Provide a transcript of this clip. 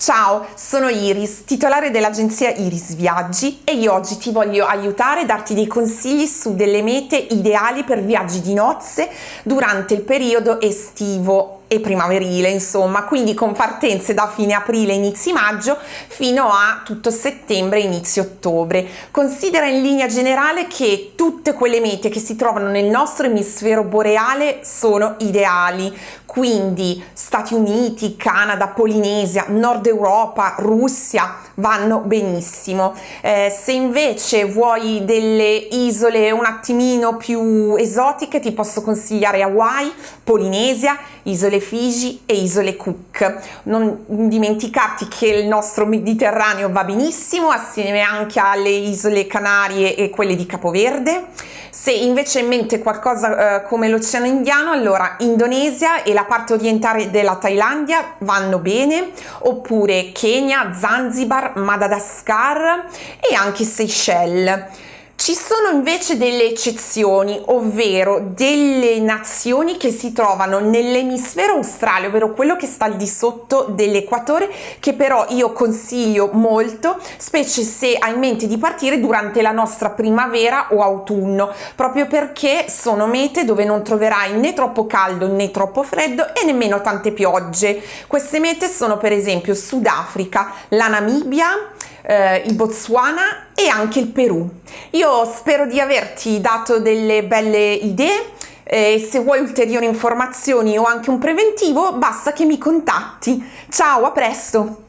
Ciao, sono Iris, titolare dell'agenzia Iris Viaggi e io oggi ti voglio aiutare e darti dei consigli su delle mete ideali per viaggi di nozze durante il periodo estivo e primaverile, insomma, quindi con partenze da fine aprile, inizi maggio fino a tutto settembre, inizio ottobre. Considera in linea generale che tutte quelle mete che si trovano nel nostro emisfero boreale sono ideali, quindi Stati Uniti, Canada, Polinesia, Nord Europa, Russia vanno benissimo. Eh, se invece vuoi delle isole un attimino più esotiche ti posso consigliare Hawaii, Polinesia, isole isole Figi e isole Cook. Non dimenticarti che il nostro Mediterraneo va benissimo assieme anche alle isole Canarie e quelle di Capoverde. Se invece in mente qualcosa eh, come l'Oceano Indiano, allora Indonesia e la parte orientale della Thailandia vanno bene, oppure Kenya, Zanzibar, Madagascar e anche Seychelles. Ci sono invece delle eccezioni, ovvero delle nazioni che si trovano nell'emisfero australe, ovvero quello che sta al di sotto dell'equatore, che però io consiglio molto, specie se hai in mente di partire durante la nostra primavera o autunno, proprio perché sono mete dove non troverai né troppo caldo né troppo freddo e nemmeno tante piogge. Queste mete sono per esempio Sudafrica, la Namibia, eh, il Botswana e anche il Perù. Io spero di averti dato delle belle idee e se vuoi ulteriori informazioni o anche un preventivo basta che mi contatti. Ciao, a presto!